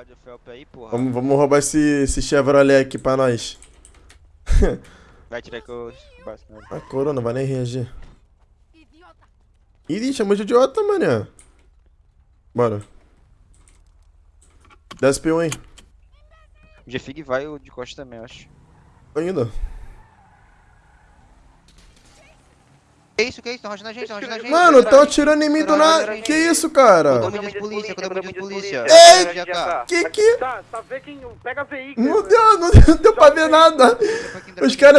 bar de Felp aí, porra. Vamos, vamos roubar esse, esse Chevrolet aqui pra nós. Vai tirar que eu bato nele. A coroa não vai nem reagir. Ih, chamou de idiota, mané. Bora. Desce P1 aí. O G-Fig vai o de costa também, eu acho. Ainda. Que isso, que isso? Tão rachando a gente, tão rachando a gente. Mano, Tão tão atirando em mim do nada. Que isso, cara? Condomínio de polícia, condomínio de polícia. Ei! Tá. Que que... Tá, tá vendo quem pega veículo. Não deu, não deu, não deu pra ver nada. Os caras